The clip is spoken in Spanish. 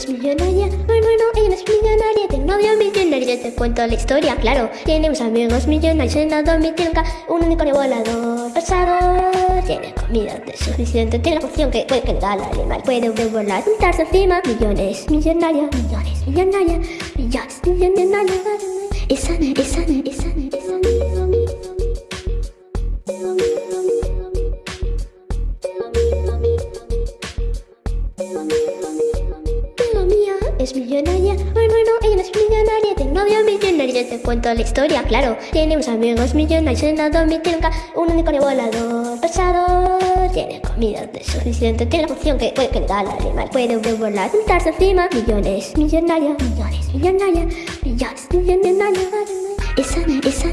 es millonaria. Bueno, bueno, ella es millonaria. Tiene novio millonario. Te cuento la historia, claro. Tiene unos amigos millonarios en la domitilca. Un unicornio volador pasado. Tiene comida de suficiente. Tiene la función que puede da al animal. Puede volar, sentarse encima. Millones, millonaria, millones, millonaria, millones, millonaria. Esa, esa, esa, esa. La mía es millonaria. Bueno, bueno, ella es millonaria. Tiene novio millonario. Te cuento la historia, claro. Tiene unos amigos millonarios en la domitilca. Un unicornio volador pasado. Tiene comida de suficiente. Tiene la función que puede da al animal. Puede volar, sentarse encima. Millones, millonaria, millones, millonaria, millones, millonaria. Esa, esa,